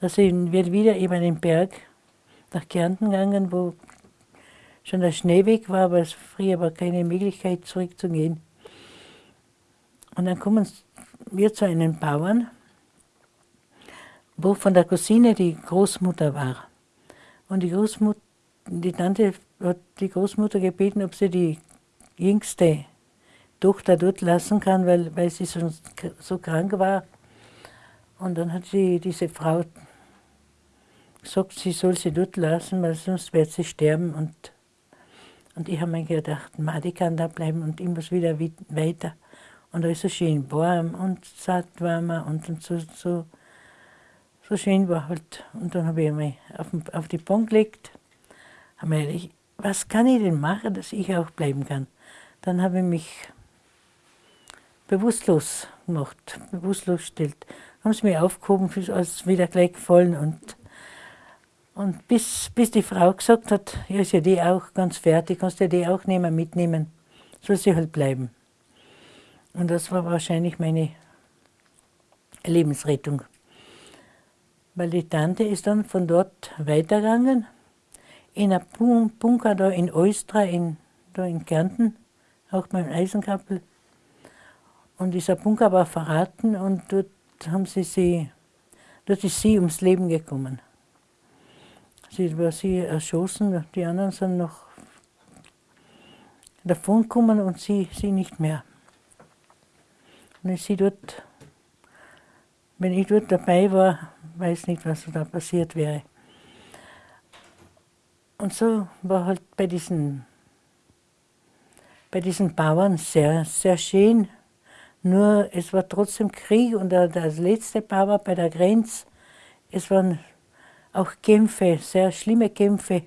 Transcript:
Da sind wir wieder über den Berg nach Kärnten gegangen, wo schon der Schnee weg war, aber es früher war keine Möglichkeit zurückzugehen. Und dann kommen wir zu einem Bauern, wo von der Cousine die Großmutter war. Und die Großmutter, die Tante hat die Großmutter gebeten, ob sie die jüngste Tochter dort lassen kann, weil, weil sie schon so krank war. Und dann hat sie diese Frau gesagt, sie soll sie dort lassen, weil sonst wird sie sterben. Und, und ich habe mir gedacht, Ma, die kann da bleiben und ich muss wieder weiter. Und da ist es schön warm und satt warmer und, und so, so, so schön war halt. Und dann habe ich mich auf, auf die Bank gelegt, habe mir gedacht, was kann ich denn machen, dass ich auch bleiben kann? Dann habe ich mich bewusstlos gemacht, bewusstlos gestellt. Haben sie mich aufgehoben, ist wieder gleich gefallen und und bis, bis die Frau gesagt hat, ja, ist ja die auch ganz fertig, kannst ja die auch nehmen, mitnehmen, soll sie halt bleiben. Und das war wahrscheinlich meine Lebensrettung. Weil die Tante ist dann von dort weitergegangen, in einem Bunker da in Eustra, in, da in Kärnten, auch beim Eisenkappel. Und dieser Bunker war verraten und dort haben sie sie, dort ist sie ums Leben gekommen. Sie war sie erschossen, die anderen sind noch davon gekommen und sie, sie nicht mehr. Und ich sie dort, wenn ich dort dabei war, weiß nicht, was da passiert wäre. Und so war halt bei diesen, bei diesen Bauern sehr, sehr schön. Nur es war trotzdem Krieg und der, der letzte Bauer bei der Grenze, es waren auch Kämpfe, sehr schlimme Kämpfe.